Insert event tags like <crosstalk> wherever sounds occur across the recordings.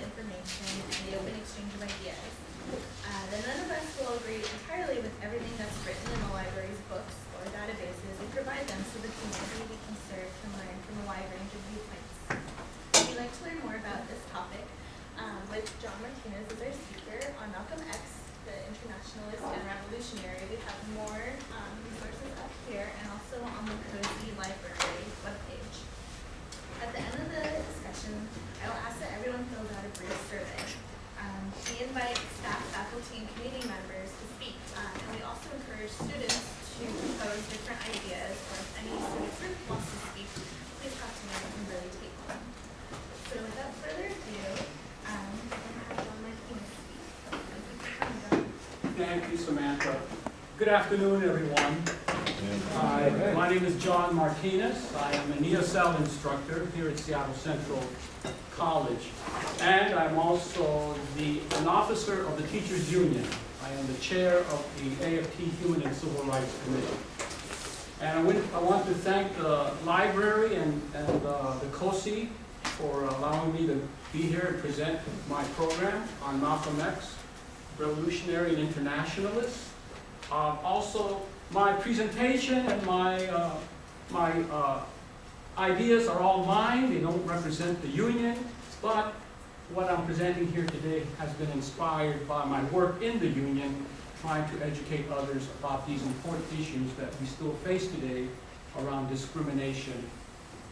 information and the open exchange of ideas. Uh, that none of us will agree entirely with everything that's written in the library's books or databases. We provide them so the community we can serve can learn from a wide range of viewpoints. If you'd like to learn more about this topic, um, with John Martinez as our speaker on Malcolm X, the internationalist and revolutionary, we have more um, resources up here and also on the Cozy Library webpage. At the end of the discussion, I will ask that everyone fills out a brief survey. Um, we invite staff, faculty, and community members to speak, um, and we also encourage students to propose different ideas, or if any student group wants to speak, please talk to me, I can really take one. So without further ado, um, I'm going to have John Martinez speak. Thank you, Samantha. Good afternoon, everyone. Hi, my name is John Martinez. I am an ESL instructor here at Seattle Central College. And I'm also the, an officer of the Teachers Union. I am the chair of the AFT Human and Civil Rights Committee. And I want, I want to thank the library and, and uh, the COSI for allowing me to be here and present my program on Malcolm X, revolutionary and internationalist. Uh, also, my presentation and my, uh, my uh, ideas are all mine. They don't represent the union, but what I'm presenting here today has been inspired by my work in the union, trying to educate others about these important issues that we still face today around discrimination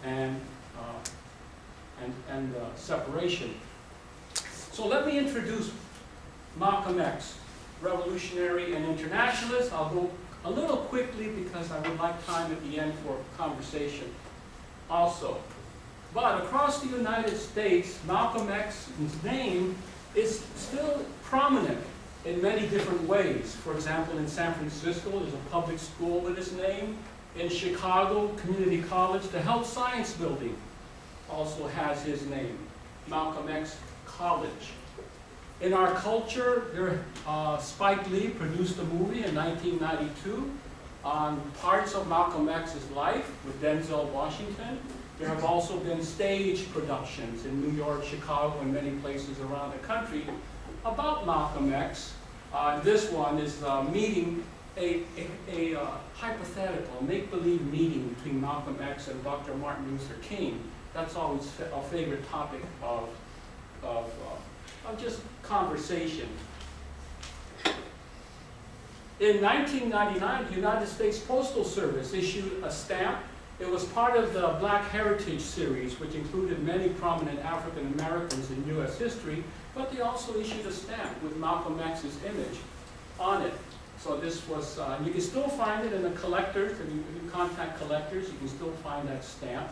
and, uh, and, and uh, separation. So let me introduce Malcolm X, revolutionary and internationalist. I'll go a little quickly because I would like time at the end for conversation also. But across the United States, Malcolm X's name is still prominent in many different ways. For example, in San Francisco, there's a public school with his name. In Chicago, Community College, the Health Science Building also has his name, Malcolm X College. In our culture, there, uh, Spike Lee produced a movie in 1992 on parts of Malcolm X's life with Denzel Washington. There have also been stage productions in New York, Chicago, and many places around the country about Malcolm X. Uh, this one is a meeting, a, a, a uh, hypothetical, make-believe meeting between Malcolm X and Dr. Martin Luther King. That's always a favorite topic of, of, uh, of just conversation. In 1999, the United States Postal Service issued a stamp. It was part of the Black Heritage series, which included many prominent African Americans in U.S. history, but they also issued a stamp with Malcolm X's image on it. So this was, uh, you can still find it in the collectors, if you, if you contact collectors, you can still find that stamp.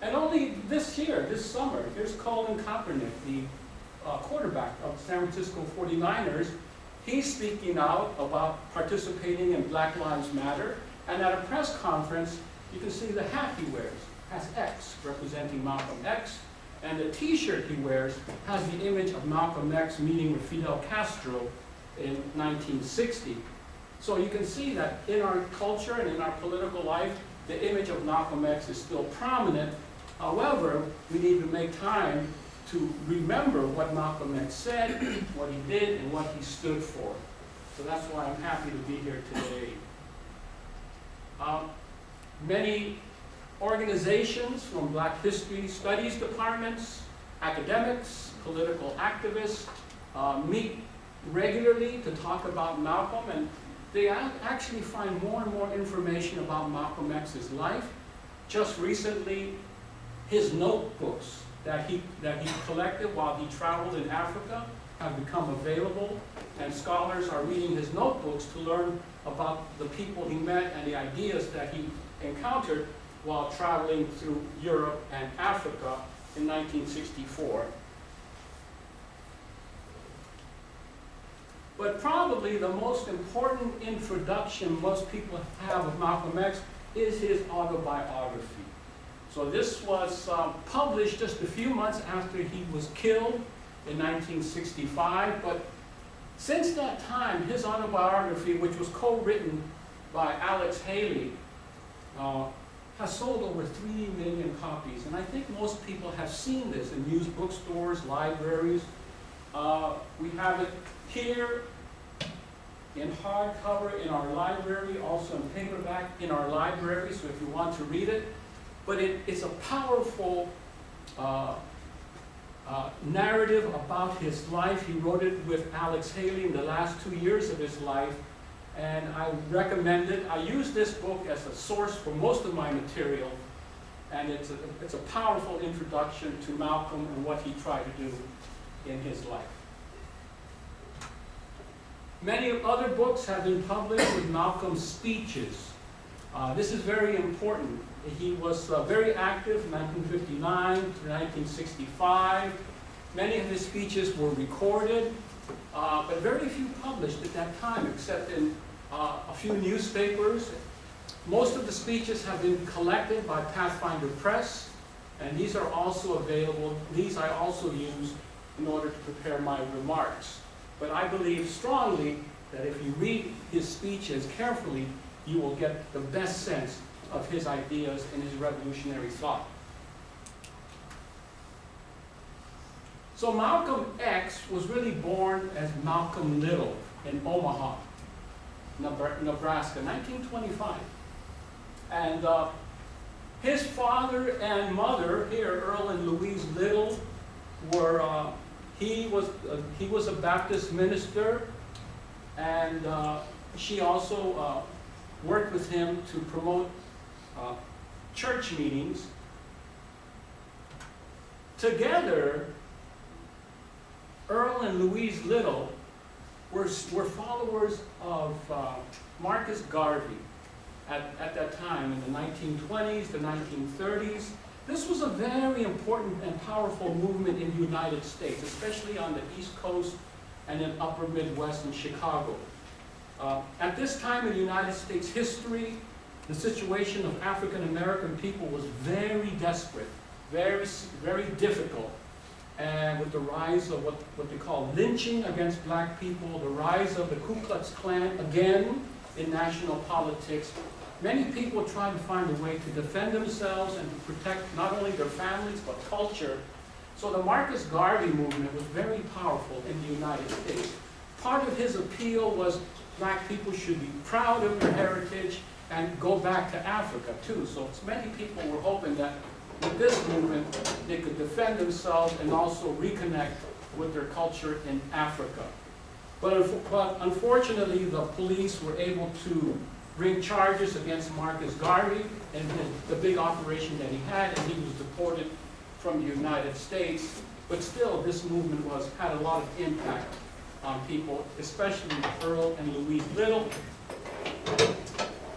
And only this year, this summer, here's Colin Kaepernick, the uh, quarterback of the San Francisco 49ers, he's speaking out about participating in Black Lives Matter. And at a press conference, you can see the hat he wears has X, representing Malcolm X. And the t-shirt he wears has the image of Malcolm X meeting with Fidel Castro in 1960. So you can see that in our culture and in our political life, the image of Malcolm X is still prominent. However, we need to make time to remember what Malcolm X said, what he did, and what he stood for. So that's why I'm happy to be here today. Um, many organizations from Black History Studies departments, academics, political activists uh, meet regularly to talk about Malcolm, and they actually find more and more information about Malcolm X's life. Just recently, his notebooks that he, that he collected while he traveled in Africa have become available, and scholars are reading his notebooks to learn about the people he met and the ideas that he encountered while traveling through Europe and Africa in 1964. But probably the most important introduction most people have of Malcolm X is his autobiography. So this was uh, published just a few months after he was killed in 1965, but since that time, his autobiography, which was co-written by Alex Haley, uh, has sold over 3 million copies. And I think most people have seen this in used bookstores, libraries, Uh, we have it here in hardcover in our library, also in paperback in our library, so if you want to read it. But it's a powerful uh, uh, narrative about his life. He wrote it with Alex Haley in the last two years of his life, and I recommend it. I use this book as a source for most of my material, and it's a, it's a powerful introduction to Malcolm and what he tried to do in his life. Many other books have been published with Malcolm's speeches. Uh, this is very important. He was uh, very active from 1959 to 1965. Many of his speeches were recorded, uh, but very few published at that time, except in uh, a few newspapers. Most of the speeches have been collected by Pathfinder Press, and these are also available. These I also use in order to prepare my remarks. But I believe strongly that if you read his speeches carefully, you will get the best sense of his ideas and his revolutionary thought. So Malcolm X was really born as Malcolm Little in Omaha, Nebraska, 1925. And uh, his father and mother here, Earl and Louise Little, were, uh, he, was, uh, he was a Baptist minister, and uh, she also uh, worked with him to promote uh, church meetings. Together, Earl and Louise Little were, were followers of uh, Marcus Garvey at, at that time in the 1920s, the 1930s. This was a very important and powerful movement in the United States, especially on the East Coast and in upper Midwest and Chicago. Uh, at this time in United States history, the situation of African American people was very desperate, very, very difficult. And with the rise of what, what they call lynching against black people, the rise of the Ku Klux Klan again in national politics, many people tried to find a way to defend themselves and to protect not only their families but culture. So the Marcus Garvey movement was very powerful in the United States. Part of his appeal was black people should be proud of their heritage and go back to Africa too. So many people were hoping that with this movement, they could defend themselves and also reconnect with their culture in Africa. But, but unfortunately, the police were able to bring charges against Marcus Garvey and the, the big operation that he had, and he was deported from the United States. But still, this movement was had a lot of impact on people, especially Earl and Louise Little.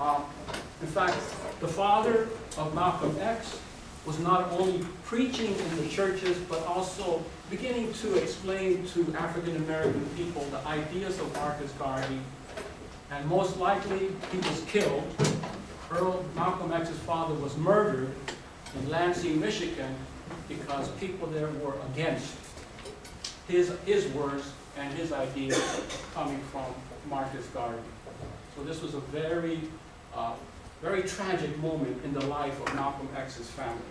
In fact, the father of Malcolm X was not only preaching in the churches, but also beginning to explain to African American people the ideas of Marcus Garvey. And most likely, he was killed. Earl Malcolm X's father was murdered in Lansing, Michigan, because people there were against his, his words and his ideas coming from Marcus Garvey. So this was a very, uh, very tragic moment in the life of Malcolm X's family.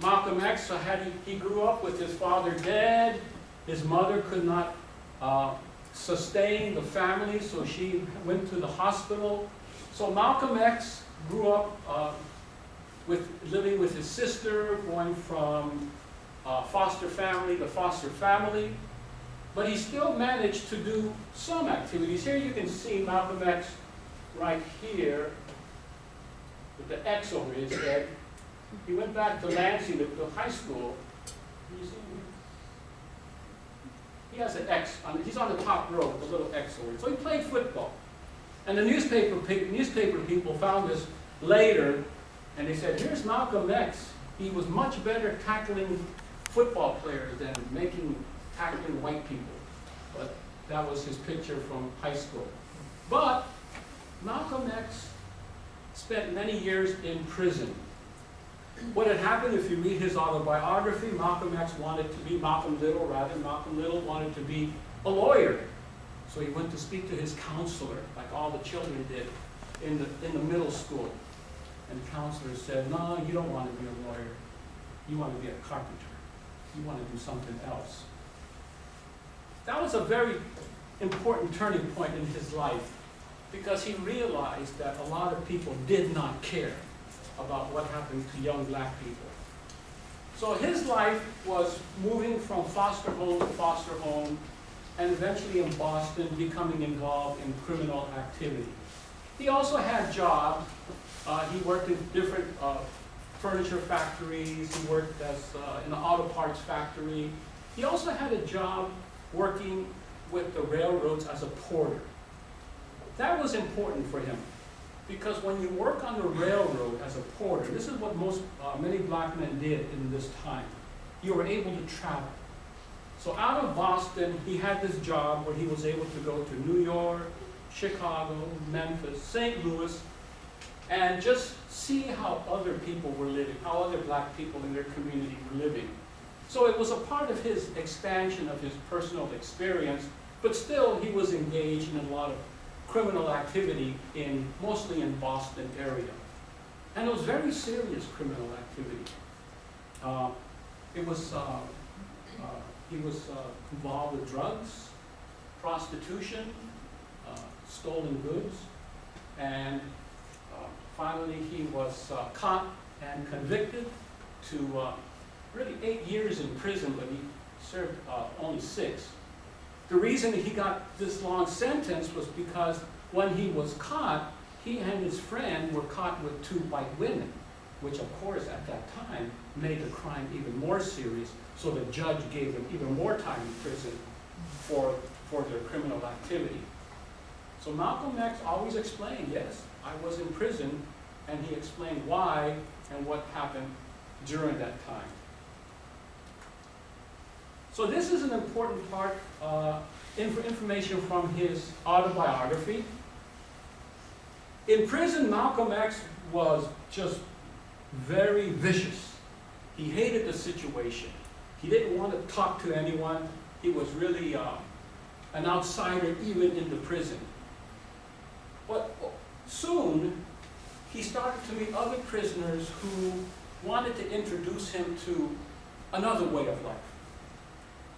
Malcolm X, so had he, he grew up with his father dead, his mother could not uh, sustain the family, so she went to the hospital. So Malcolm X grew up uh, with living with his sister, going from uh, foster family to foster family, but he still managed to do some activities. Here you can see Malcolm X right here with the X over his head. He went back to Lansing, to, high school. He has an X, on, he's on the top row with a little X over it. So he played football. And the newspaper, newspaper people found this later, and they said, here's Malcolm X. He was much better tackling football players than making, tackling white people. But that was his picture from high school. But Malcolm X spent many years in prison. What had happened, if you read his autobiography, Malcolm X wanted to be, Malcolm Little rather, Malcolm Little wanted to be a lawyer. So he went to speak to his counselor, like all the children did in the, in the middle school. And the counselor said, no, you don't want to be a lawyer. You want to be a carpenter. you want to do something else. That was a very important turning point in his life because he realized that a lot of people did not care about what happened to young black people. So his life was moving from foster home to foster home and eventually in Boston becoming involved in criminal activity. He also had jobs. Uh, he worked in different uh, furniture factories. He worked as uh, in an auto parts factory. He also had a job working with the railroads as a porter. That was important for him because when you work on the railroad as a porter, this is what most, uh, many black men did in this time. You were able to travel. So out of Boston, he had this job where he was able to go to New York, Chicago, Memphis, St. Louis, and just see how other people were living, how other black people in their community were living. So it was a part of his expansion of his personal experience, but still he was engaged in a lot of criminal activity in, mostly in Boston area. And it was very serious criminal activity. Uh, it was, uh, uh, he was uh, involved with drugs, prostitution, uh, stolen goods, and uh, finally he was caught and convicted to really eight years in prison, but he served uh, only six. The reason he got this long sentence was because when he was caught, he and his friend were caught with two white women, which of course at that time made the crime even more serious, so the judge gave them even more time in prison for, for their criminal activity. So Malcolm X always explained, yes, I was in prison, and he explained why and what happened during that time. So this is an important part, uh, inf information from his autobiography. In prison, Malcolm X was just very vicious. He hated the situation. He didn't want to talk to anyone. He was really uh, an outsider even in the prison. But soon, he started to meet other prisoners who wanted to introduce him to another way of life.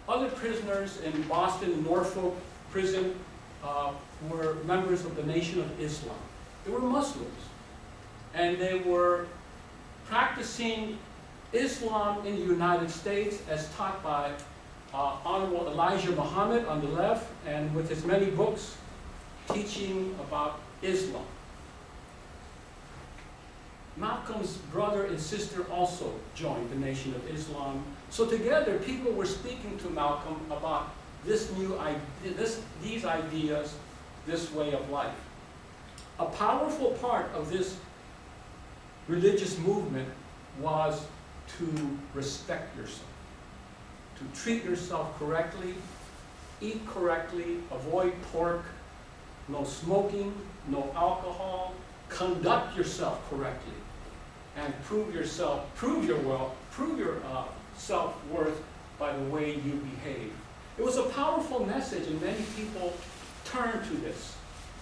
Other prisoners in Boston, Norfolk prison uh, were members of the Nation of Islam. They were Muslims. And they were practicing Islam in the United States as taught by uh, Honorable Elijah Muhammad on the left and with his many books teaching about Islam. Malcolm's brother and sister also joined the Nation of Islam. So together, people were speaking to Malcolm about this new this, these ideas, this way of life. A powerful part of this religious movement was to respect yourself, to treat yourself correctly, eat correctly, avoid pork, no smoking, no alcohol, conduct yourself correctly and prove yourself, prove your wealth, prove your uh, self-worth by the way you behave. It was a powerful message and many people turned to this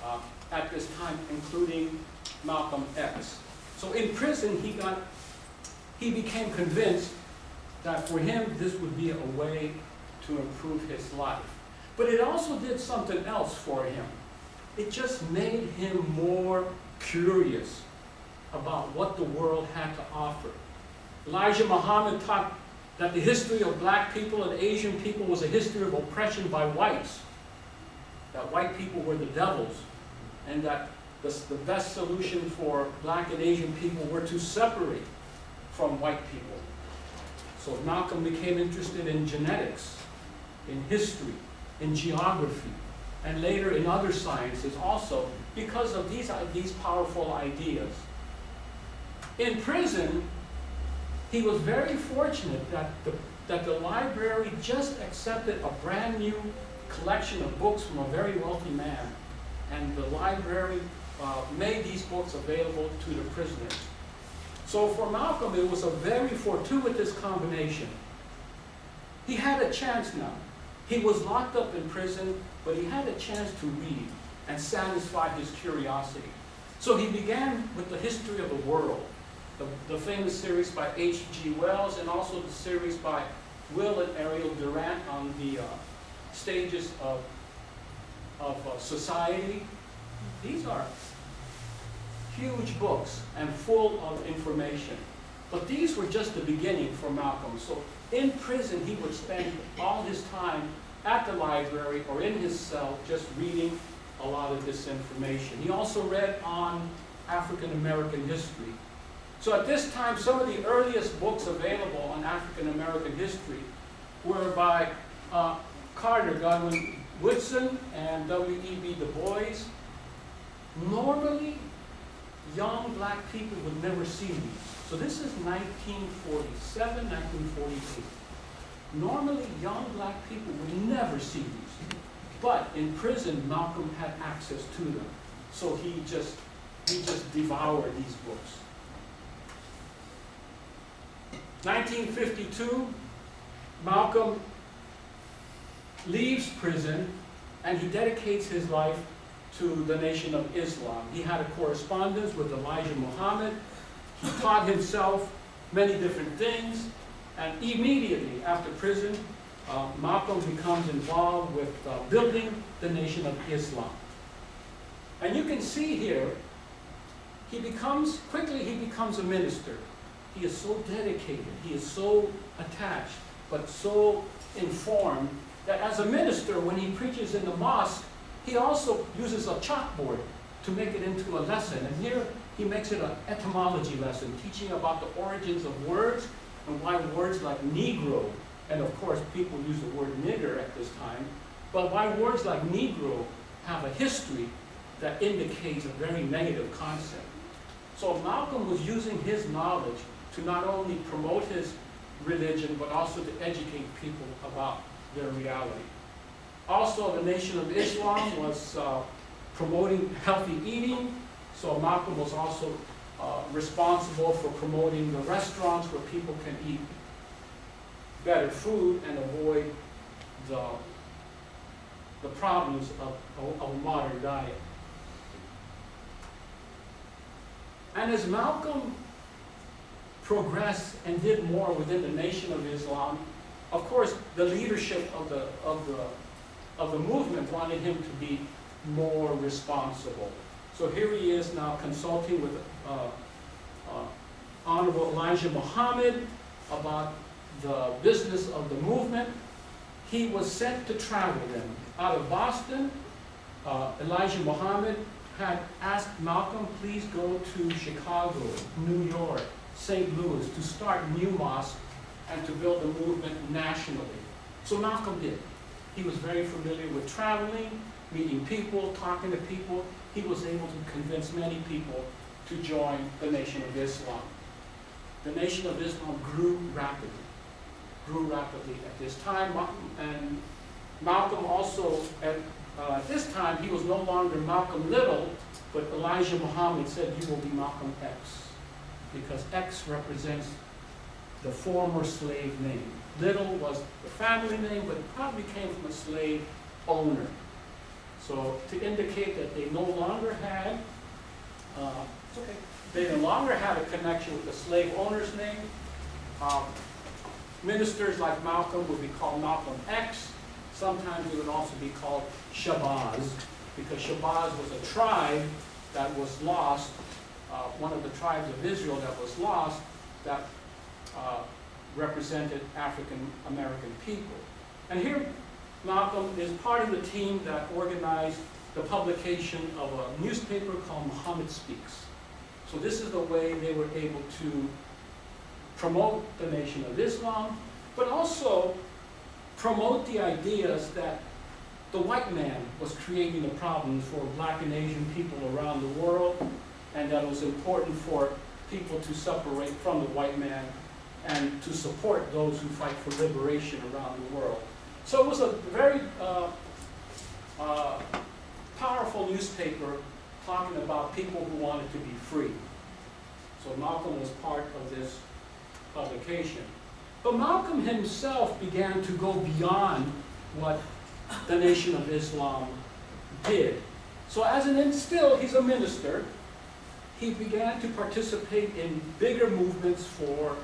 uh, at this time, including Malcolm X. So in prison, he got, he became convinced that for him, this would be a way to improve his life. But it also did something else for him. It just made him more curious about what the world had to offer. Elijah Muhammad taught that the history of black people and Asian people was a history of oppression by whites, that white people were the devils, and that the, the best solution for black and Asian people were to separate from white people. So Malcolm became interested in genetics, in history, in geography, and later in other sciences also because of these, these powerful ideas. In prison, he was very fortunate that the, that the library just accepted a brand new collection of books from a very wealthy man. And the library uh, made these books available to the prisoners. So for Malcolm, it was a very fortuitous combination. He had a chance now. He was locked up in prison, but he had a chance to read and satisfy his curiosity. So he began with the history of the world, the, the famous series by H.G. Wells and also the series by Will and Ariel Durant on the uh, stages of, of uh, society. These are huge books and full of information. But these were just the beginning for Malcolm. So in prison, he would spend all his time at the library or in his cell just reading a lot of this information. He also read on African American history. So at this time, some of the earliest books available on African American history were by uh, Carter, Godwin Woodson, and W.E.B. Du Bois. Normally, young black people would never see these. So this is 1947, 1948. Normally, young black people would never see these. But in prison, Malcolm had access to them. So he just, he just devoured these books. 1952, Malcolm leaves prison and he dedicates his life to the Nation of Islam. He had a correspondence with Elijah Muhammad. He taught himself many different things. And immediately after prison, uh, Malcolm becomes involved with uh, building the Nation of Islam. And you can see here, he becomes, quickly he becomes a minister. He is so dedicated, he is so attached, but so informed that as a minister, when he preaches in the mosque, he also uses a chalkboard to make it into a lesson. And here he makes it an etymology lesson, teaching about the origins of words and why words like Negro, and of course people use the word nigger at this time, but why words like Negro have a history that indicates a very negative concept. So Malcolm was using his knowledge to not only promote his religion, but also to educate people about their reality. Also, the Nation of Islam was uh, promoting healthy eating, so Malcolm was also uh, responsible for promoting the restaurants where people can eat better food and avoid the, the problems of, of, a modern diet. And as Malcolm progressed and did more within the Nation of Islam, of course, the leadership of the, of the, of the movement wanted him to be more responsible. So here he is now consulting with uh, uh, Honorable Elijah Muhammad about the business of the movement. He was sent to travel then. Out of Boston, uh, Elijah Muhammad had asked Malcolm, please go to Chicago, New York, St. Louis to start new mosques and to build a movement nationally. So Malcolm did. He was very familiar with traveling, meeting people, talking to people. He was able to convince many people to join the Nation of Islam. The Nation of Islam grew rapidly, grew rapidly at this time. And Malcolm also, at uh, this time, he was no longer Malcolm Little, but Elijah Muhammad said, you will be Malcolm X, because X represents the former slave name. Little was the family name, but it probably came from a slave owner. So to indicate that they no longer had, uh, okay, they no longer had a connection with the slave owner's name. Um, ministers like Malcolm would be called Malcolm X. Sometimes it would also be called Shabazz, because Shabazz was a tribe that was lost, uh, one of the tribes of Israel that was lost, that uh, represented African American people. And here Malcolm is part of the team that organized the publication of a newspaper called Muhammad Speaks. So this is the way they were able to promote the Nation of Islam, but also promote the ideas that the white man was creating the problems for black and Asian people around the world, and that it was important for people to separate from the white man and to support those who fight for liberation around the world. So it was a very uh, uh, powerful newspaper talking about people who wanted to be free. So Malcolm was part of this publication. But Malcolm himself began to go beyond what the Nation of Islam did. So as an still, he's a minister. He began to participate in bigger movements for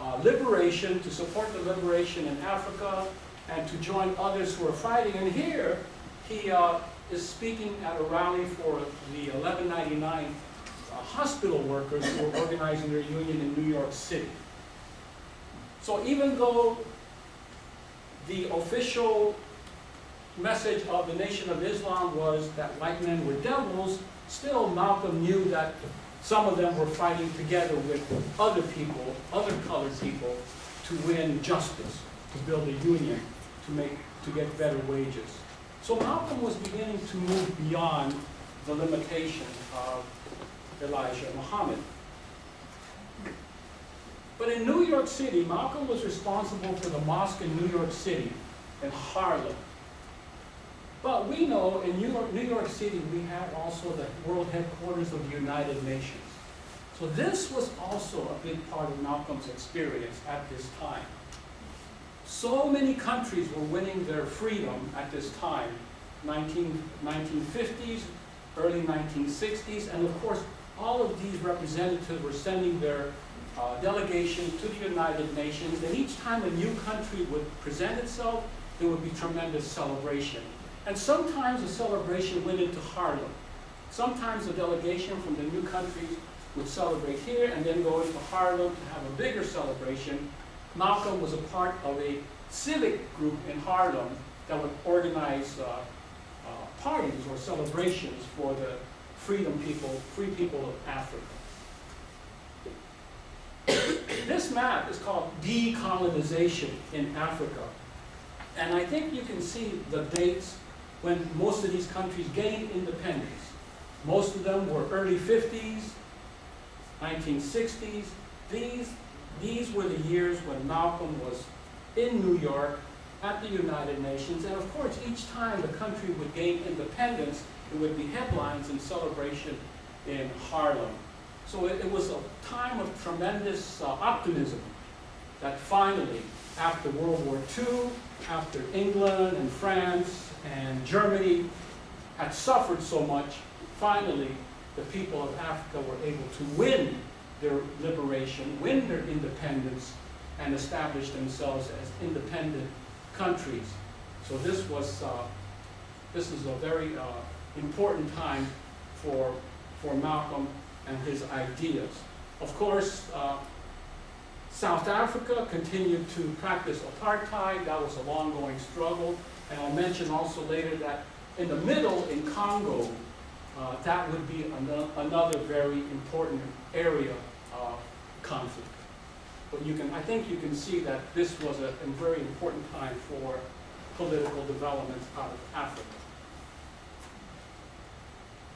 uh, liberation, to support the liberation in Africa, and to join others who are fighting. And here, he uh, is speaking at a rally for the 1199 uh, hospital workers who are organizing their union in New York City. So even though the official message of the Nation of Islam was that white men were devils, still Malcolm knew that some of them were fighting together with other people, other colored people, to win justice, to build a union, to make, to get better wages. So Malcolm was beginning to move beyond the limitation of Elijah Muhammad. But in New York City, Malcolm was responsible for the mosque in New York City, in Harlem. But we know in New York, New York City, we have also the world headquarters of the United Nations. So this was also a big part of Malcolm's experience at this time. So many countries were winning their freedom at this time, 19, 1950s, early 1960s, and of course, all of these representatives were sending their uh, delegation to the United Nations, and each time a new country would present itself, there would be tremendous celebration. And sometimes the celebration went into Harlem. Sometimes a delegation from the new countries would celebrate here and then go into Harlem to have a bigger celebration. Malcolm was a part of a civic group in Harlem that would organize uh, uh, parties or celebrations for the freedom people, free people of Africa. this map is called decolonization in Africa. And I think you can see the dates when most of these countries gained independence. Most of them were early 50s, 1960s. These, these were the years when Malcolm was in New York at the United Nations. And of course, each time the country would gain independence, there would be headlines and celebration in Harlem. So it, it was a time of tremendous uh, optimism that finally, after World War II, after England and France and Germany had suffered so much, finally the people of Africa were able to win their liberation, win their independence, and establish themselves as independent countries. So this was, uh, this is a very uh, important time for, for Malcolm and his ideas. Of course, uh, South Africa continued to practice apartheid. That was a long-going struggle. And I'll mention also later that in the middle, in Congo, uh, that would be an another very important area of conflict. But you can, I think you can see that this was a, a very important time for political developments out of Africa.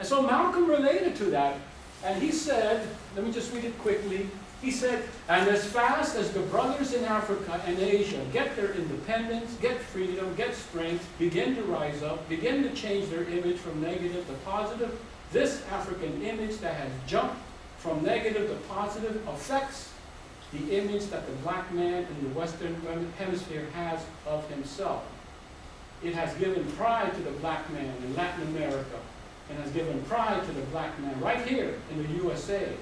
And so Malcolm related to that, and he said, let me just read it quickly, he said, and as fast as the brothers in Africa and Asia get their independence, get freedom, get strength, begin to rise up, begin to change their image from negative to positive, this African image that has jumped from negative to positive affects the image that the black man in the Western Hemisphere has of himself. It has given pride to the black man in Latin America and has given pride to the black man right here in the USA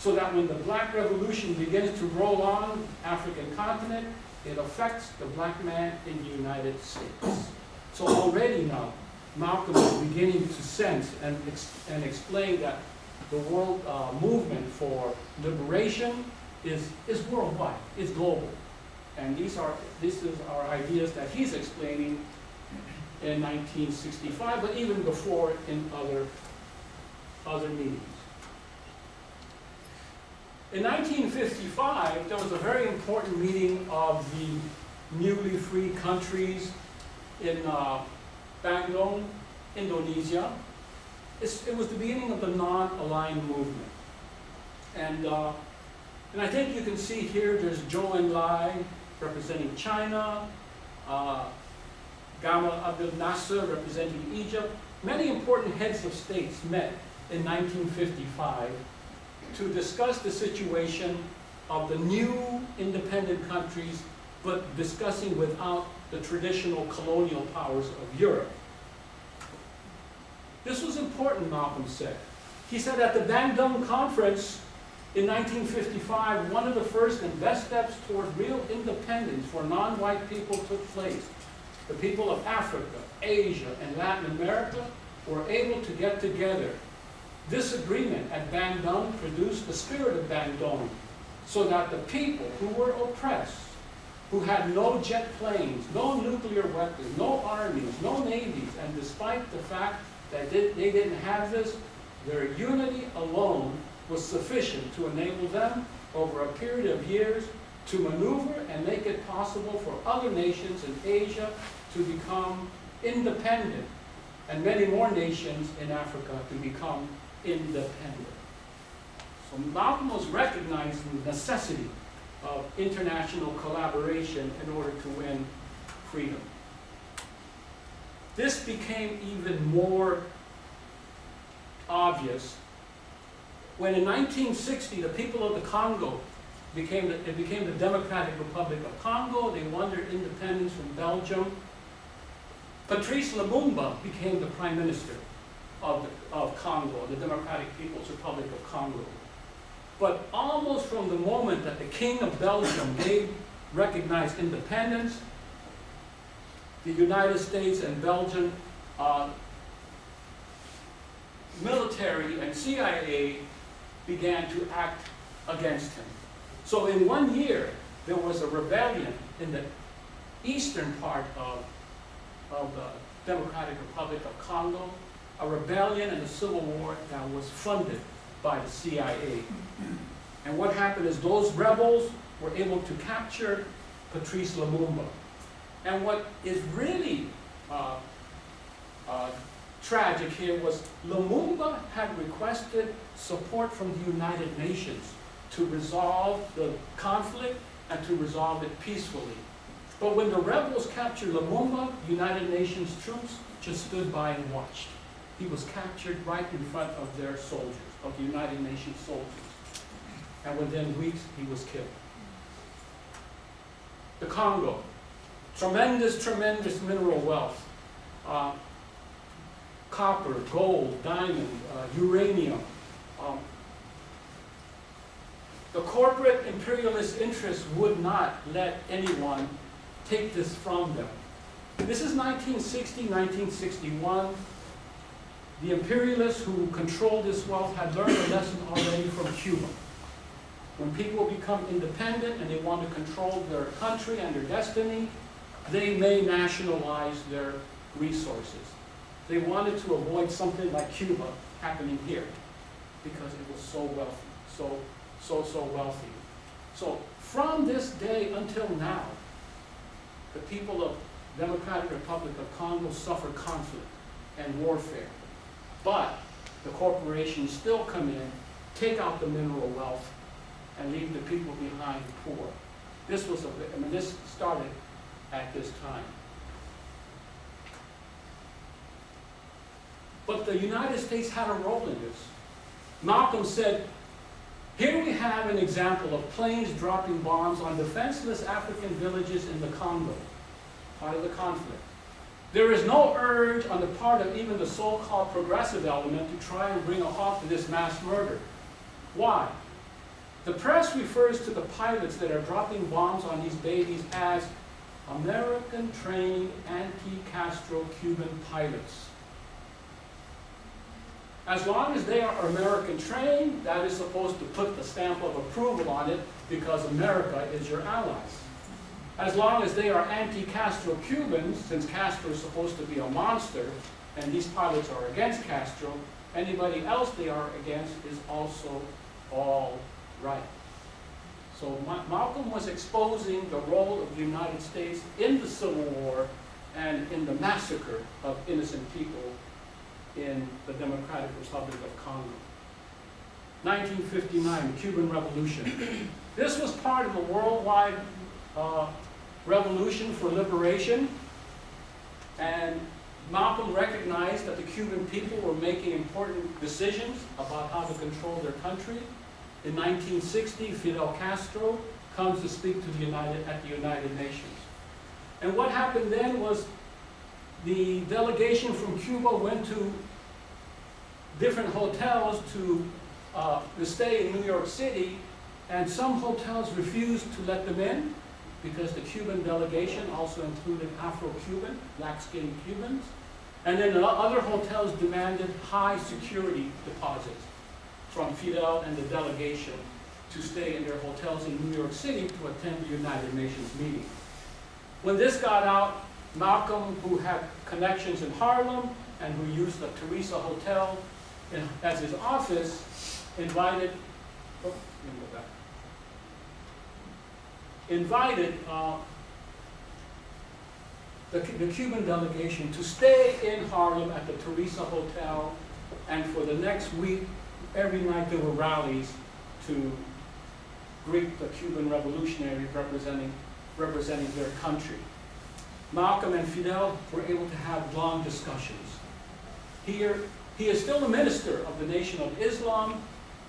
so that when the black revolution begins to roll on African continent, it affects the black man in the United States. So already now, Malcolm is beginning to sense and, ex and explain that the world uh, movement for liberation is, is worldwide, is global. And these are, this is our ideas that he's explaining in 1965, but even before in other, other meetings. In 1955, there was a very important meeting of the newly free countries in uh, Bandung, Indonesia. It's, it was the beginning of the non-aligned movement. And, uh, and I think you can see here, there's Zhou Enlai representing China, uh, Gamal Abdel Nasser representing Egypt. Many important heads of states met in 1955 to discuss the situation of the new independent countries, but discussing without the traditional colonial powers of Europe. This was important, Malcolm said. He said at the Bandung conference, In 1955, one of the first and best steps toward real independence for non-white people took place. The people of Africa, Asia, and Latin America were able to get together. This agreement at Bandung produced the spirit of Bandung, so that the people who were oppressed, who had no jet planes, no nuclear weapons, no armies, no navies, and despite the fact that they they didn't have this, their unity alone was sufficient to enable them, over a period of years, to maneuver and make it possible for other nations in Asia to become independent, and many more nations in Africa to become independent. So Malcolm was recognizing the necessity of international collaboration in order to win freedom. This became even more obvious when in 1960 the people of the Congo became the, it became the Democratic Republic of Congo. They won their independence from Belgium. Patrice Lumumba became the prime minister of, the, of Congo, the Democratic People's Republic of Congo. But almost from the moment that the King of Belgium gave recognized independence, the United States and Belgium uh, military and CIA began to act against him. So in one year, there was a rebellion in the eastern part of, of the Democratic Republic of Congo, a rebellion and a civil war that was funded by the CIA. And what happened is those rebels were able to capture Patrice Lumumba. And what is really uh, uh, tragic here was Lumumba had requested support from the United Nations to resolve the conflict and to resolve it peacefully. But when the rebels captured Lumumba, United Nations troops just stood by and watched. He was captured right in front of their soldiers, of the United Nations soldiers. And within weeks, he was killed. The Congo, tremendous, tremendous mineral wealth. Uh, copper, gold, diamond, uh, uranium. Um, the corporate imperialist interests would not let anyone take this from them. This is 1960, 1961. The imperialists who controlled this wealth had learned a lesson already from Cuba. When people become independent and they want to control their country and their destiny, they may nationalize their resources. They wanted to avoid something like Cuba happening here because it was so wealthy, so, so, so wealthy. So from this day until now, the people of Democratic Republic of Congo suffer conflict and warfare. But the corporations still come in, take out the mineral wealth, and leave the people behind poor. This was a, I mean, this started at this time. But the United States had a role in this. Malcolm said, here we have an example of planes dropping bombs on defenseless African villages in the Congo, part of the conflict. There is no urge on the part of even the so-called progressive element to try and bring a halt to this mass murder. Why? The press refers to the pilots that are dropping bombs on these babies as American-trained anti-Castro Cuban pilots. As long as they are American trained, that is supposed to put the stamp of approval on it because America is your allies. As long as they are anti-Castro Cubans, since Castro is supposed to be a monster, and these pilots are against Castro, anybody else they are against is also all right. So Ma Malcolm was exposing the role of the United States in the Civil War and in the massacre of innocent people in the Democratic Republic of Congo. 1959, the Cuban Revolution. This was part of a worldwide uh, revolution for liberation, and Malcolm recognized that the Cuban people were making important decisions about how to control their country. In 1960, Fidel Castro comes to speak to the United, at the United Nations. And what happened then was the delegation from Cuba went to different hotels to uh, to stay in New York City, and some hotels refused to let them in because the Cuban delegation also included Afro-Cuban, black-skinned Cubans. And then the other hotels demanded high security deposits from Fidel and the delegation to stay in their hotels in New York City to attend the United Nations meeting. When this got out, Malcolm, who had connections in Harlem and who used the Theresa Hotel as his office, invited, oh, let me go back. Invited uh, the, the Cuban delegation to stay in Harlem at the Theresa Hotel, and for the next week, every night there were rallies to greet the Cuban revolutionaries representing, representing their country. Malcolm and Fidel were able to have long discussions. Here, he is still a minister of the Nation of Islam,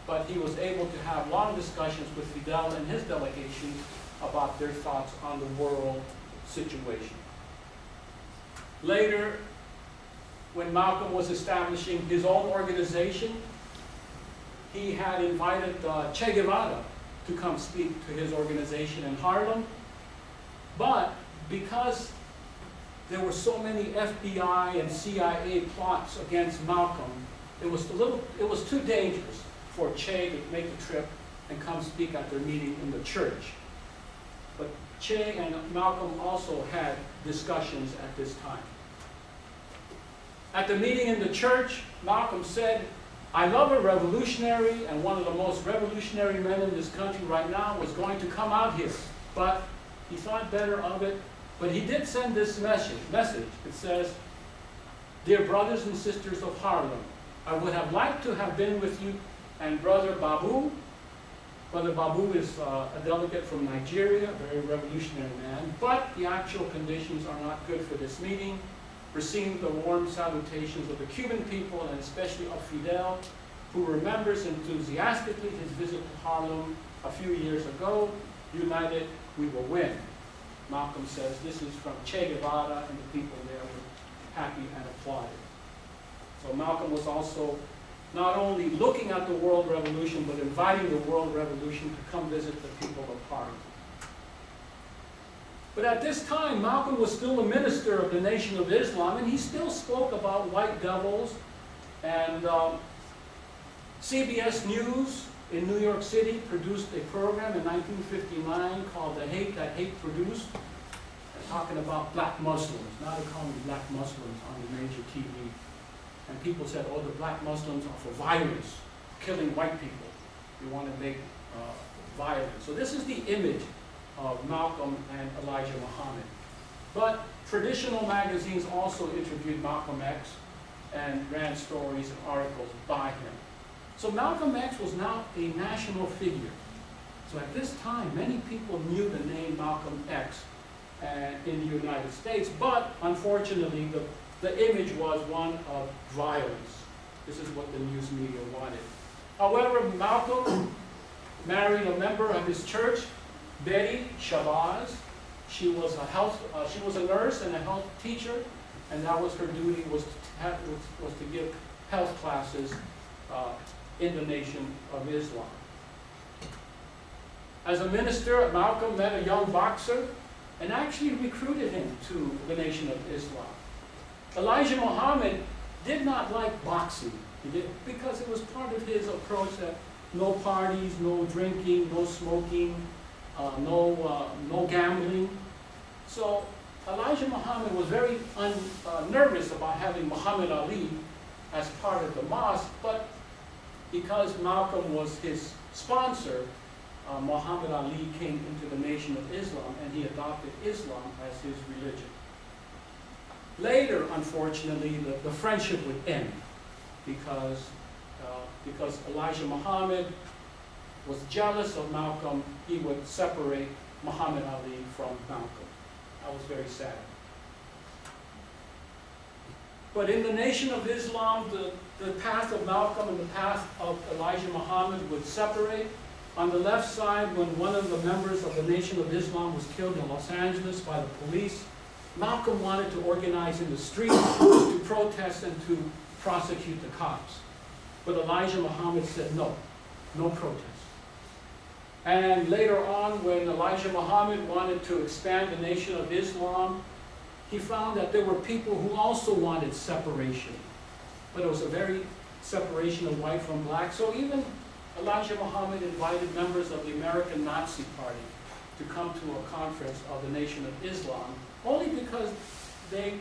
but he was able to have long discussions with Fidel and his delegation about their thoughts on the world situation. Later, when Malcolm was establishing his own organization, he had invited uh, Che Guevara to come speak to his organization in Harlem. But because there were so many FBI and CIA plots against Malcolm, it was a little, it was too dangerous for Che to make the trip and come speak at their meeting in the church. Che and Malcolm also had discussions at this time. At the meeting in the church, Malcolm said, I love a revolutionary, and one of the most revolutionary men in this country right now was going to come out here. But he thought better of it. But he did send this message. message. It says, Dear brothers and sisters of Harlem, I would have liked to have been with you and Brother Babu. Brother Babu is uh, a delegate from Nigeria, a very revolutionary man. But the actual conditions are not good for this meeting receiving the warm salutations of the Cuban people and especially of Fidel, who remembers enthusiastically his visit to Harlem a few years ago. United, we will win. Malcolm says this is from Che Guevara, and the people there were happy and applauded. So Malcolm was also not only looking at the world revolution, but inviting the world revolution to come visit the people of Harlem. But at this time, Malcolm was still a minister of the Nation of Islam, and he still spoke about white devils. And um, CBS News in New York City produced a program in 1959 called The Hate That Hate Produced, talking about black Muslims. Now they call black Muslims on the major TV. And people said, oh, the black Muslims are for violence, killing white people. They want to make uh, violence. So this is the image of Malcolm and Elijah Muhammad. But traditional magazines also interviewed Malcolm X and ran stories and articles by him. So Malcolm X was now a national figure. So at this time, many people knew the name Malcolm X uh, in the United States, but unfortunately, the, the image was one of violence. This is what the news media wanted. However, Malcolm married a member of his church, Betty Shabazz. She was a health, uh, she was a nurse and a health teacher, and that was her duty was to, have, was, was to give health classes uh, in the Nation of Islam. As a minister, Malcolm met a young boxer and actually recruited him to the Nation of Islam. Elijah Muhammad did not like boxing did, because it was part of his approach that no parties, no drinking, no smoking, uh, no, uh, no gambling. So Elijah Muhammad was very un, uh, nervous about having Muhammad Ali as part of the mosque, but because Malcolm was his sponsor, uh, Muhammad Ali came into the Nation of Islam and he adopted Islam as his religion. Later, unfortunately, the, the friendship would end because, uh, because Elijah Muhammad was jealous of Malcolm, he would separate Muhammad Ali from Malcolm. That was very sad. But in the Nation of Islam, the, the path of Malcolm and the path of Elijah Muhammad would separate. On the left side, when one of the members of the Nation of Islam was killed in Los Angeles by the police, Malcolm wanted to organize in the streets <coughs> to protest and to prosecute the cops. But Elijah Muhammad said, no, no protest. And later on, when Elijah Muhammad wanted to expand the Nation of Islam, he found that there were people who also wanted separation. But it was a very separation of white from black. So even Elijah Muhammad invited members of the American Nazi Party to come to a conference of the Nation of Islam, only because they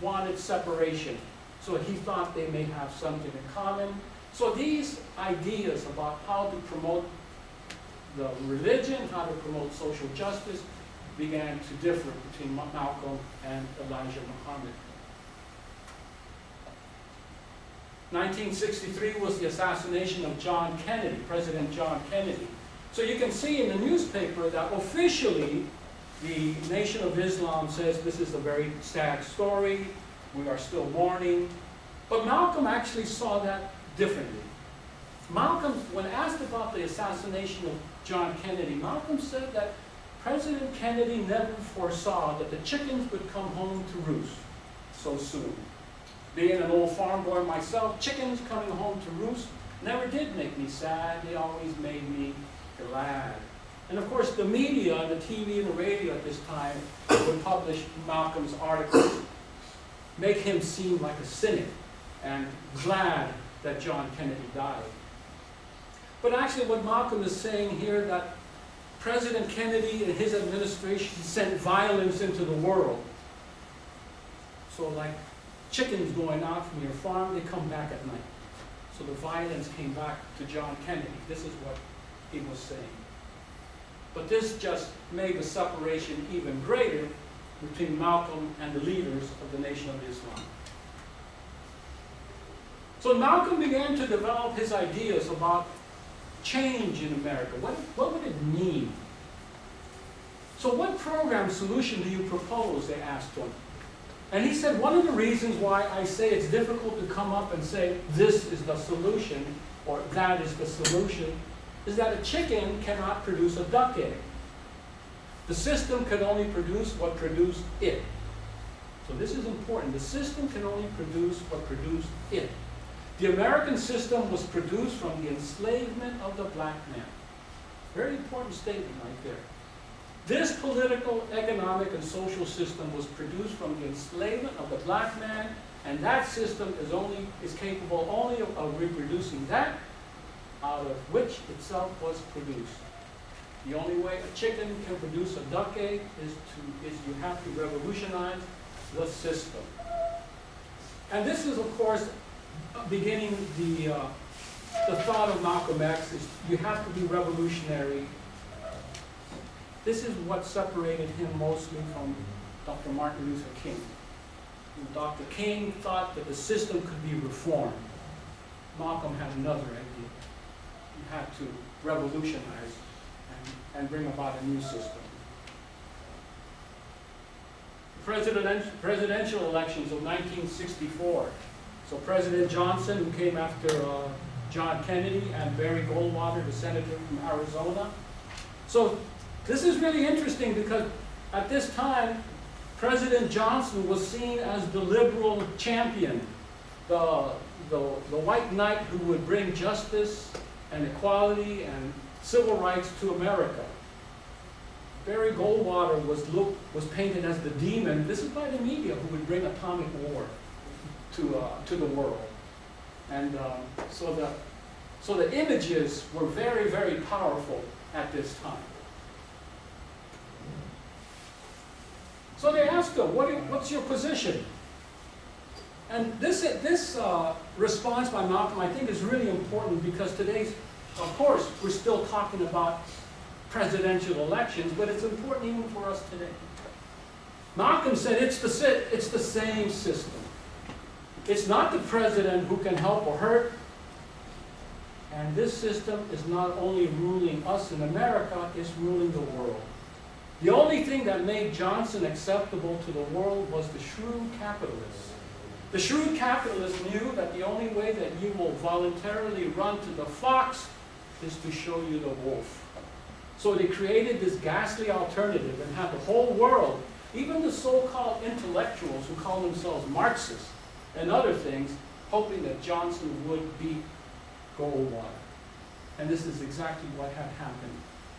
wanted separation. So he thought they may have something in common. So these ideas about how to promote the religion, how to promote social justice, began to differ between Malcolm and Elijah Muhammad. 1963 was the assassination of John Kennedy, President John Kennedy. So you can see in the newspaper that officially the Nation of Islam says this is a very sad story, we are still mourning. But Malcolm actually saw that differently. Malcolm, when asked about the assassination of John Kennedy, Malcolm said that President Kennedy never foresaw that the chickens would come home to roost so soon. Being an old farm boy myself, chickens coming home to roost never did make me sad. They always made me glad. And of course, the media, the TV and the radio at this time would publish Malcolm's articles, make him seem like a cynic and glad that John Kennedy died. But actually what Malcolm is saying here that President Kennedy and his administration sent violence into the world. So like chickens going out from your farm, they come back at night. So the violence came back to John Kennedy. This is what he was saying. But this just made the separation even greater between Malcolm and the leaders of the Nation of Islam. So Malcolm began to develop his ideas about change in America. What, what would it mean? So what program solution do you propose, they asked him. And he said, one of the reasons why I say it's difficult to come up and say, this is the solution, or that is the solution, is that a chicken cannot produce a duck egg. The system can only produce what produced it. So this is important. The system can only produce what produced it. The American system was produced from the enslavement of the black man. Very important statement right there. This political, economic, and social system was produced from the enslavement of the black man, and that system is only is capable only of, of reproducing that out of which itself was produced. The only way a chicken can produce a duck egg is to is you have to revolutionize the system. And this is, of course, beginning the uh, the thought of Malcolm X is you have to be revolutionary this is what separated him mostly from Dr. Martin Luther King. Dr. King thought that the system could be reformed. Malcolm had another idea. Had to revolutionize and, and bring about a new system. President, presidential elections of 1964. So President Johnson, who came after uh, John Kennedy, and Barry Goldwater, the senator from Arizona. So this is really interesting because at this time, President Johnson was seen as the liberal champion, the, the, the white knight who would bring justice and equality and civil rights to America. Barry Goldwater was, look, was painted as the demon. This is by the media who would bring atomic war to, uh, to the world. And um, so, the, so the images were very, very powerful at this time. So they asked him, what what's your position? And this, this uh, response by Malcolm, I think, is really important because today's, of course, we're still talking about presidential elections, but it's important even for us today. Malcolm said it's the, it's the same system. It's not the president who can help or hurt. And this system is not only ruling us in America, it's ruling the world. The only thing that made Johnson acceptable to the world was the shrewd capitalist. The shrewd capitalist knew that the only way that you will voluntarily run to the fox is to show you the wolf. So they created this ghastly alternative and had the whole world, even the so-called intellectuals who call themselves Marxists and other things, hoping that Johnson would beat Goldwater. and this is exactly what had happened,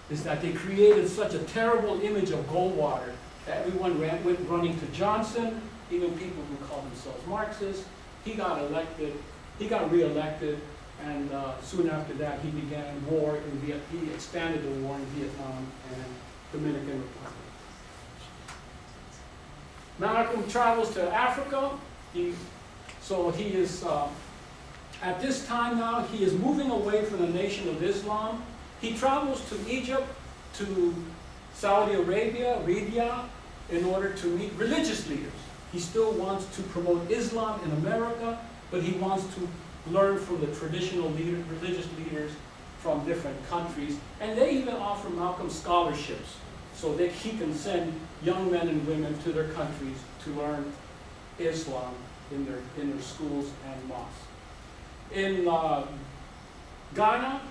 is that they created such a terrible image of Goldwater that everyone ran, went running to Johnson, even people who call themselves Marxists. He got elected, he got reelected, and uh, soon after that, he began war in he expanded the war in Vietnam and Dominican Republic. Malcolm travels to Africa, he, so he is, uh, at this time now, he is moving away from the Nation of Islam. He travels to Egypt, to Saudi Arabia, Riyadh, in order to meet religious leaders. He still wants to promote Islam in America, but he wants to learn from the traditional leader, religious leaders from different countries. And they even offer Malcolm scholarships so that he can send young men and women to their countries to learn Islam in their, in their schools and mosques. In uh, Ghana,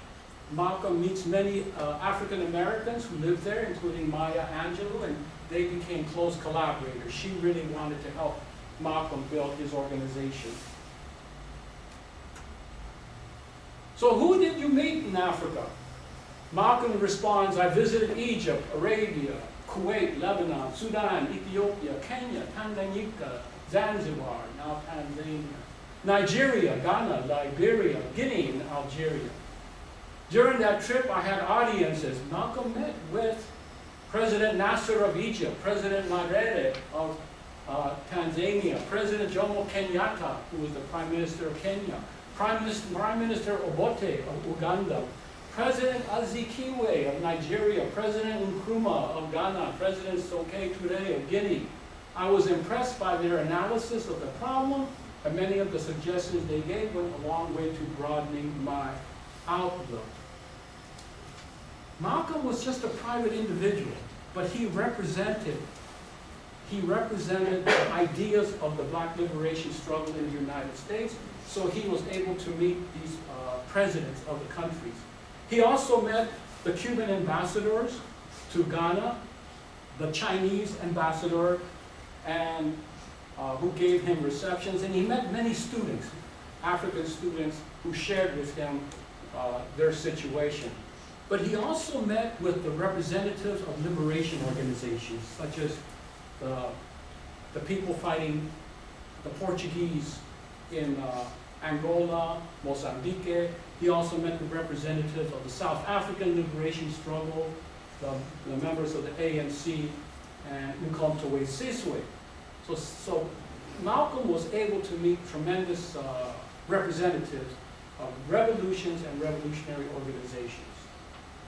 Malcolm meets many uh, African Americans who live there, including Maya Angelou, and they became close collaborators. She really wanted to help Malcolm build his organization. So who did you meet in Africa? Malcolm responds, I visited Egypt, Arabia, Kuwait, Lebanon, Sudan, Ethiopia, Kenya, Tanganyika, Zanzibar, now Tanzania, Nigeria, Ghana, Liberia, Guinea, and Algeria. During that trip, I had audiences. Malcolm met with President Nasser of Egypt, President Nyerere of uh, Tanzania, President Jomo Kenyatta, who was the Prime Minister of Kenya, Prime Minister, Prime Minister Obote of Uganda, President Azikiwe of Nigeria, President Nkrumah of Ghana, President Sekou Toure of Guinea. I was impressed by their analysis of the problem, and many of the suggestions they gave went a long way to broadening my outlook. Malcolm was just a private individual, but he represented he represented the ideas of the black liberation struggle in the United States, so he was able to meet these uh, presidents of the countries. He also met the Cuban ambassadors to Ghana, the Chinese ambassador, and uh, who gave him receptions, and he met many students, African students, who shared with him uh, their situation. But he also met with the representatives of liberation organizations, such as the, the people fighting the Portuguese in uh, Angola, Mozambique. He also met with representatives of the South African liberation struggle, the, the members of the ANC, and Umkhonto Sizwe. So, so Malcolm was able to meet tremendous uh, representatives of revolutions and revolutionary organizations.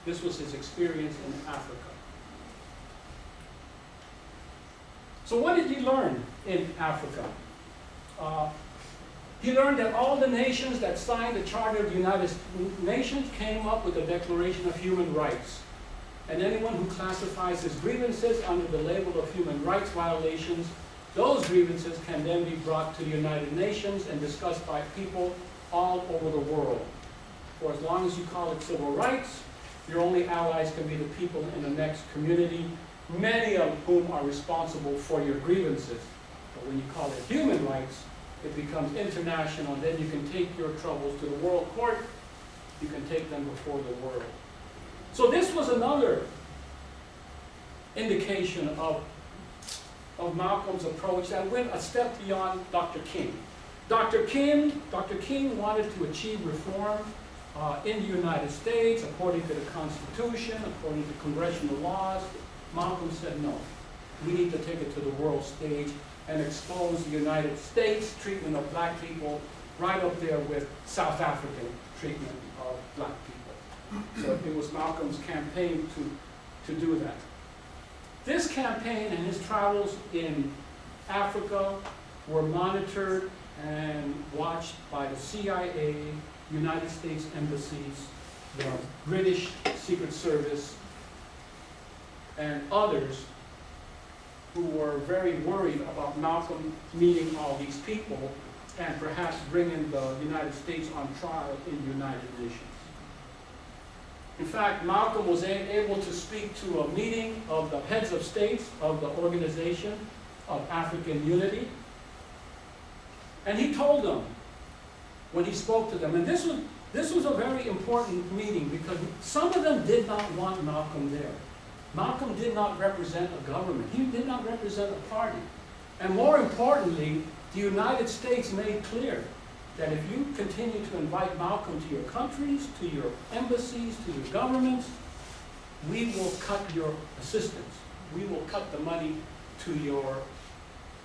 This was his experience in Africa. So what did he learn in Africa? Uh, he learned that all the nations that signed the Charter of the United Nations came up with the Declaration of Human Rights. And anyone who classifies his grievances under the label of human rights violations, those grievances can then be brought to the United Nations and discussed by people all over the world. For as long as you call it civil rights, your only allies can be the people in the next community, many of whom are responsible for your grievances. But when you call it human rights, it becomes international, then you can take your troubles to the World Court, you can take them before the world. So this was another indication of, of Malcolm's approach that went a step beyond Dr. King. Dr. King, Dr. King wanted to achieve reform uh, in the United States according to the Constitution, according to congressional laws. Malcolm said no. We need to take it to the world stage and expose the United States treatment of black people right up there with South African treatment of black people. So it was Malcolm's campaign to, to do that. This campaign and his travels in Africa were monitored and watched by the CIA, United States embassies, the British Secret Service, and others who were very worried about Malcolm meeting all these people and perhaps bringing the United States on trial in the United Nations. In fact, Malcolm was able to speak to a meeting of the heads of states of the Organization of African Unity. And he told them, when he spoke to them, and this was, This was a very important meeting because some of them did not want Malcolm there. Malcolm did not represent a government. He did not represent a party. And more importantly, the United States made clear that if you continue to invite Malcolm to your countries, to your embassies, to your governments, we will cut your assistance. We will cut the money to your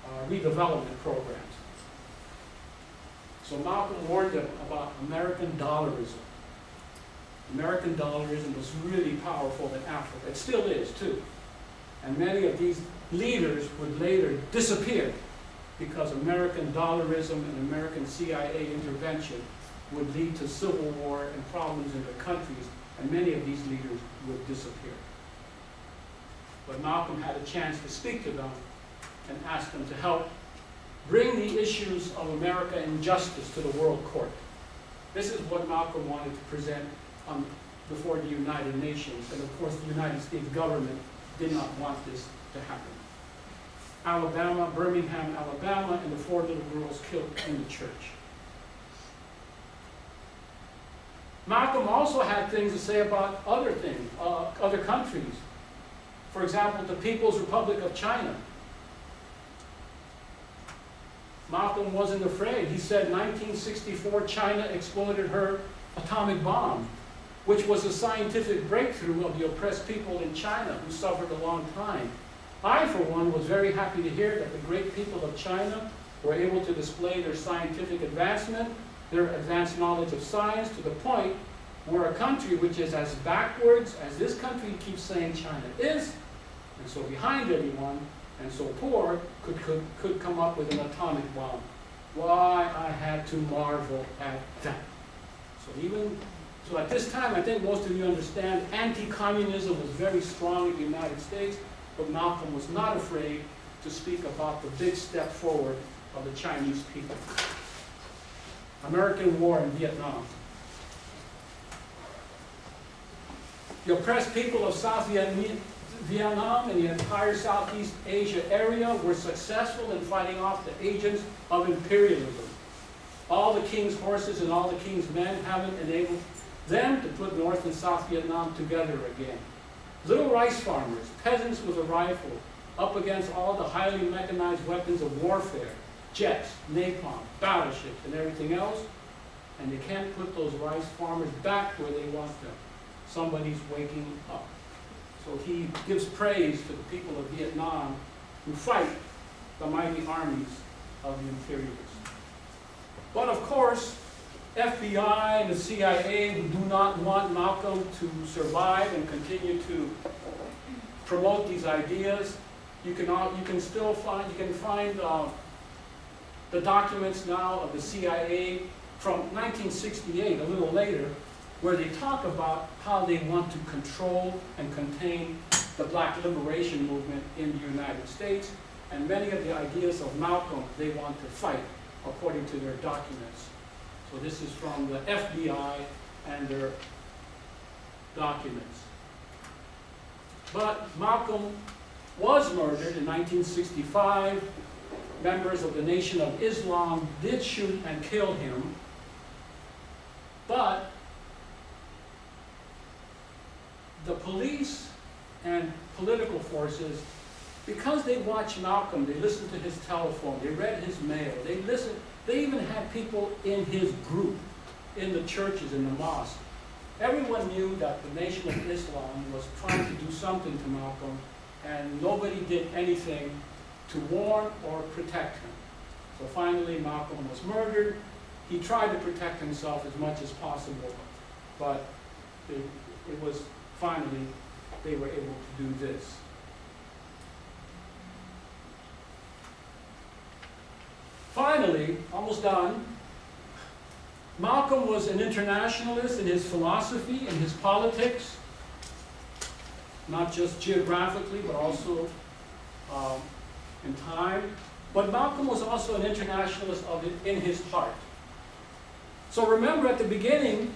uh, redevelopment programs. So Malcolm warned them about American dollarism. American dollarism was really powerful in Africa. It still is, too. And many of these leaders would later disappear because American dollarism and American CIA intervention would lead to civil war and problems in their countries, and many of these leaders would disappear. But Malcolm had a chance to speak to them and ask them to help bring the issues of America and justice to the world court. This is what Malcolm wanted to present um, before the United Nations, and of course the United States government did not want this to happen. Alabama, Birmingham, Alabama, and the four little girls killed in the church. Malcolm also had things to say about other things, uh, other countries. For example, the People's Republic of China. Malcolm wasn't afraid. He said 1964 China exploded her atomic bomb, which was a scientific breakthrough of the oppressed people in China who suffered a long time. I, for one, was very happy to hear that the great people of China were able to display their scientific advancement, their advanced knowledge of science, to the point where a country which is as backwards as this country keeps saying China is, and so behind everyone, and so poor, could, could, could come up with an atomic bomb. Why, I had to marvel at that. So even, so at this time, I think most of you understand, anti-communism was very strong in the United States, but Malcolm was not afraid to speak about the big step forward of the Chinese people. American war in Vietnam. The oppressed people of South Vietnam and the entire Southeast Asia area were successful in fighting off the agents of imperialism. All the king's horses and all the king's men haven't enabled them to put North and South Vietnam together again. Little rice farmers, peasants with a rifle, up against all the highly mechanized weapons of warfare, jets, napalm, battleships, and everything else, and they can't put those rice farmers back where they want them. Somebody's waking up. So he gives praise to the people of Vietnam who fight the mighty armies of the imperialists. But of course, FBI and the CIA who do not want Malcolm to survive and continue to promote these ideas. You can, you can still find, you can find uh, the documents now of the CIA from 1968, a little later, where they talk about how they want to control and contain the black liberation movement in the United States. And many of the ideas of Malcolm, they want to fight according to their documents. So this is from the FBI and their documents. But Malcolm was murdered in 1965. Members of the Nation of Islam did shoot and kill him. But the police and political forces, because they watched Malcolm, they listened to his telephone, they read his mail, they listened, they even had people in his group, in the churches, in the mosque. Everyone knew that the Nation of Islam was trying to do something to Malcolm, and nobody did anything to warn or protect him. So finally, Malcolm was murdered. He tried to protect himself as much as possible, but it, it was finally, they were able to do this. Finally, almost done, Malcolm was an internationalist in his philosophy, in his politics, not just geographically, but also um, in time. But Malcolm was also an internationalist of in his heart. So remember at the beginning,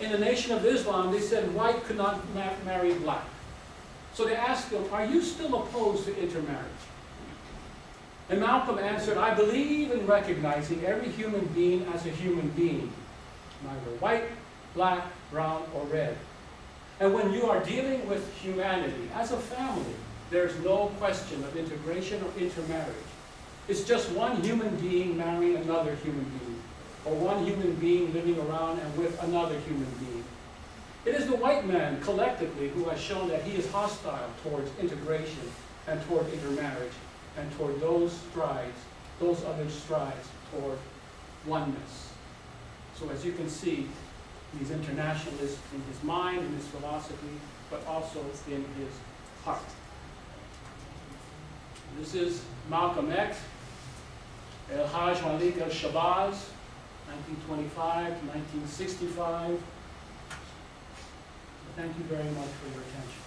in the Nation of Islam, they said white could not marry black. So they asked him, are you still opposed to intermarriage? And Malcolm answered, I believe in recognizing every human being as a human being. neither white, black, brown, or red. And when you are dealing with humanity as a family, there's no question of integration or intermarriage. It's just one human being marrying another human being, or one human being living around and with another human being. It is the white man collectively who has shown that he is hostile towards integration and toward intermarriage and toward those strides, those other strides toward oneness. So as you can see, he's internationalist in his mind, in his philosophy, but also in his heart. This is Malcolm X, El Hajj Malik El Shabazz, 1925 to 1965. Thank you very much for your attention.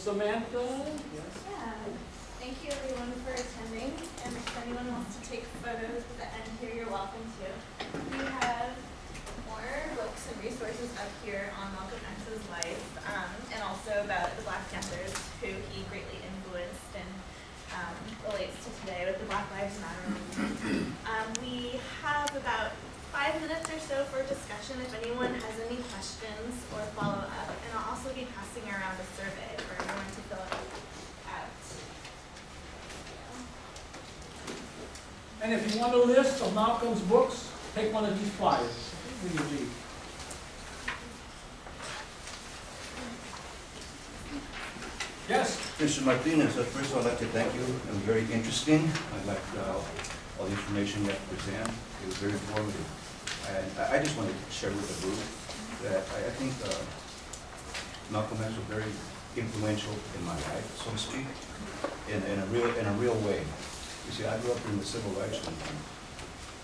Samantha, yes? Yeah, thank you everyone for attending, and if anyone wants to take photos at the end here, you're welcome to. We have more books and resources up here on Malcolm X's life, um, and also about the Black Panthers, who he greatly influenced and um, relates to today with the Black Lives Matter movement. Um, we have about five minutes or so for discussion if anyone has any questions or follow up, and I'll also be passing around a survey for everyone to fill out. And if you want a list of Malcolm's books, take one of these flyers. Yes? Mr. Martinez, at first I'd like to thank you. It was very interesting. I liked uh, all the information you had to present. It was very informative. And I- I just wanted to share with the group that I I think uh, Malcolm X was very influential in my life, so to speak, in in a real, in a real way. You see, I grew up in the civil rights movement,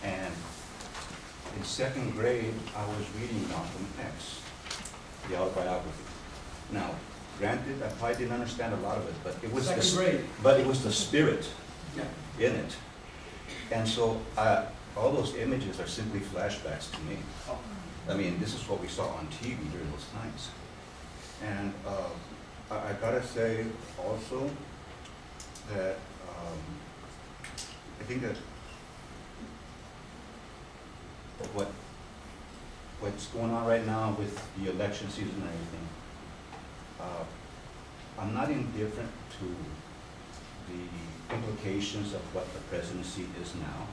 and in second grade, I was reading Malcolm X, the autobiography. Now, granted, I probably didn't understand a lot of it, but it was the... Grade. But it was the spirit Yeah. in it. And so, all those images are simply flashbacks to me. Oh. I mean, this is what we saw on TV during those times. And uh, I, I gotta say also that um, I think that what what's going on right now with the election season and everything, uh, I'm not indifferent to the implications of what the presidency is now.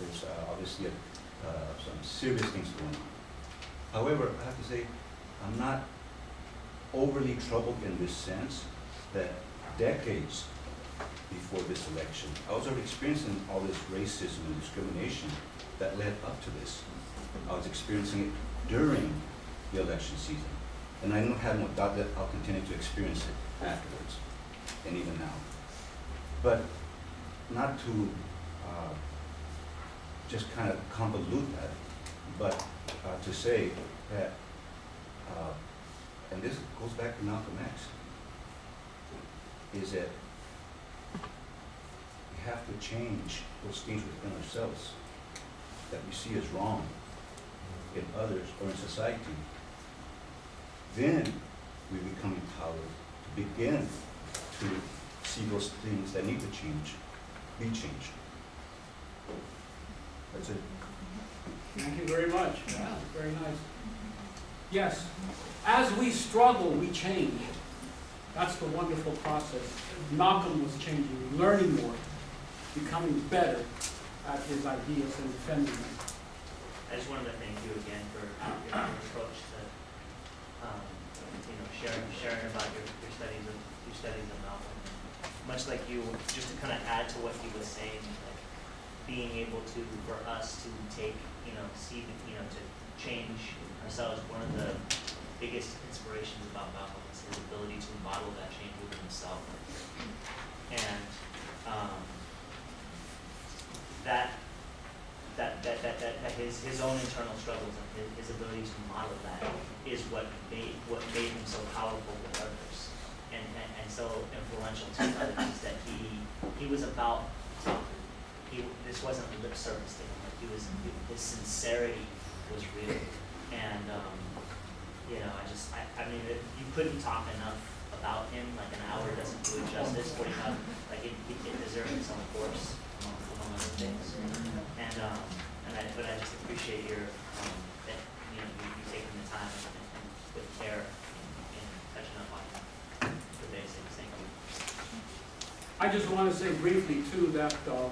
There's uh, obviously uh, some serious things going on. However, I have to say, I'm not overly troubled in this sense that decades before this election, I was already experiencing all this racism and discrimination that led up to this. I was experiencing it during the election season. And I don't have no doubt that I'll continue to experience it afterwards, and even now. But not to uh, just kind of convolute that, but uh, to say that, uh, and this goes back to Malcolm X, is that have to change those things within ourselves that we see as wrong in others or in society. Then we become empowered to begin to see those things that need to change, be changed. That's it. Thank you very much. Yeah, very nice. Yes, as we struggle, we change. That's the wonderful process. Malcolm was changing, learning more, becoming better at his ideas and defending them. I just wanted to thank you again for your approach to, um, you know, sharing, sharing about your, your studies of, your studies of Malcolm. Much like you, just to kind of add to what he was saying, like, being able to, for us to take, you know, see, the- you know, to change ourselves, one of the biggest inspirations about Malcolm is his ability to model that change within himself. And, um, that that, that, that, that, his, his own internal struggles and his, his ability to model that is what made, what made him so powerful with others and, and, and so influential to others that he, he was about. He, this wasn't lip service to him, like he was, his sincerity was real. And, um, you know, I just, I, I mean, it- you couldn't talk enough about him, like an hour doesn't do it justice, forty-five, like it, it it deserves its own course, other things. And, um, and I, but I just appreciate your, um, that, you know, you, you taking the time and, and and with care in touching up on the basics, thank you. I just want to say briefly too that uh,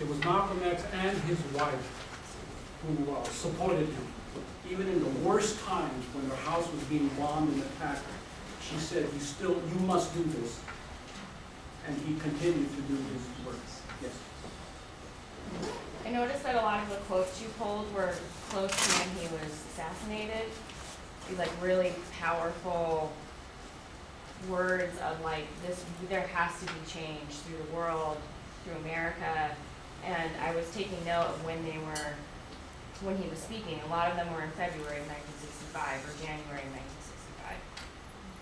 it was Malcolm X and his wife who uh, supported him. Even in the worst times when their house was being bombed and attacked, she said, you still, you must do this. And he continued to do his work. Yes. I noticed that a lot of the quotes you pulled were close to when he was assassinated. These like really powerful words of like this, there has to be change through the world, through America. And I was taking note of when they were, when he was speaking. A lot of them were in February of nineteen sixty-five or January of.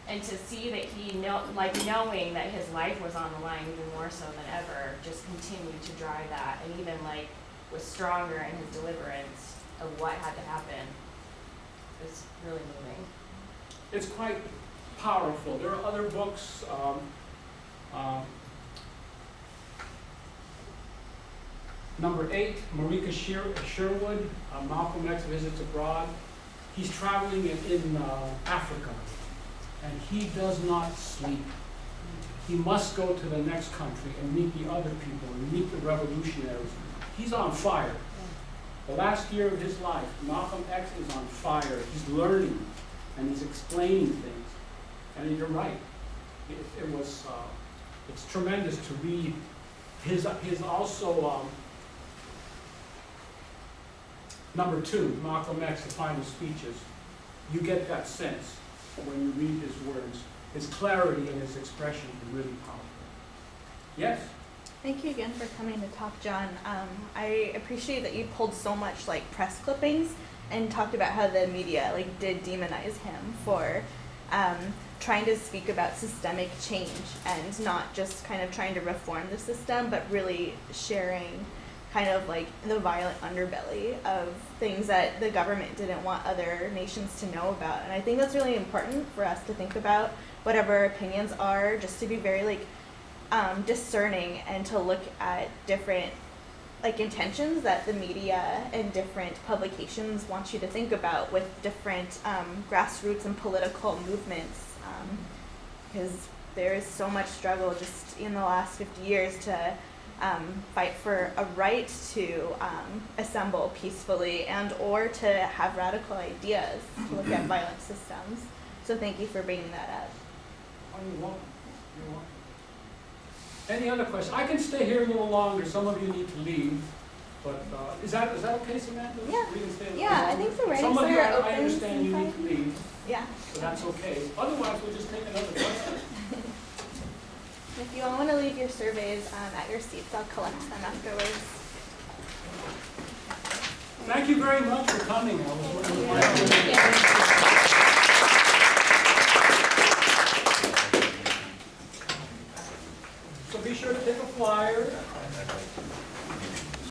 And to see that he know, like knowing that his life was on the line even more so than ever, just continued to drive that and even like was stronger in his deliverance of what had to happen. It's really moving. It's quite powerful. There are other books, um, um, number eight, Marika Sher- Sherwood, uh, Malcolm X Visits Abroad. He's traveling in, in uh, Africa, and he does not sleep. He must go to the next country and meet the other people and meet the revolutionaries. He's on fire. The last year of his life, Malcolm X is on fire. He's learning and he's explaining things. And you're right. It, it was, uh, it's tremendous to read his, his also, um, number two, Malcolm X, the final speeches. You get that sense when you read his words. His clarity and his expression are really powerful. Yes? Thank you again for coming to talk, John. Um, I appreciate that you pulled so much like press clippings and talked about how the media like did demonize him for um, trying to speak about systemic change and not just kind of trying to reform the system, but really sharing kind of like the violent underbelly of things that the government didn't want other nations to know about. And I think that's really important for us to think about whatever opinions are, just to be very like um, discerning and to look at different like intentions that the media and different publications want you to think about with different um, grassroots and political movements um, because there is so much struggle just in the last 50 years to um, fight for a right to um, assemble peacefully and or to have radical ideas to look at <clears throat> violent systems so thank you for bringing that up Oh, you're welcome. You're welcome. Any other questions? I can stay here a little longer. Some of you need to leave. But uh, is that, is that okay, Samantha? Yeah. We can stay Yeah, I think the writing Some of you, center I- I understand you need to leave, yeah so that's okay. Otherwise, we'll just take another question. If you all want to leave your surveys um, at your seats, I'll collect them afterwards. Thank you very much for coming. So be sure to take a flyer.